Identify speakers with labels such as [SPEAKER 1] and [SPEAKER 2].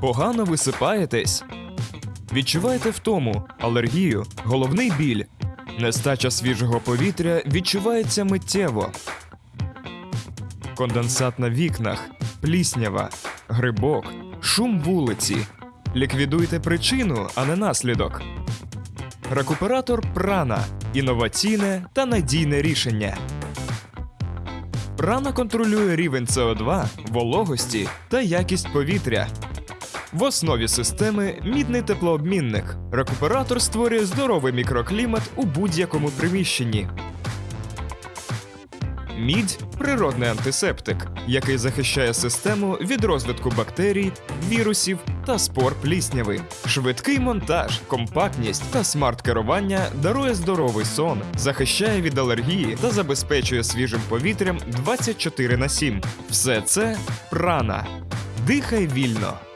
[SPEAKER 1] Погано висипаєтесь. Відчуваєте втому, алергію, головний біль. Нестача свіжого повітря відчувається миттєво. Конденсат на вікнах, пліснява, грибок, шум вулиці. Ліквідуйте причину, а не наслідок. Рекуператор прана інноваційне та надійне рішення. Прана контролює рівень СО2, вологості та якість повітря. В основі системи мідний теплообмінник. Рекуператор створює здоровий мікроклімат у будь-якому приміщенні. Мідь природний антисептик, який захищає систему від розвитку бактерій, вірусів та спор плісняви. Швидкий монтаж, компактність та смарт-керування дарує здоровий сон, захищає від алергії та забезпечує свіжим повітрям 24 на 7. Все це прана. Дихай вільно.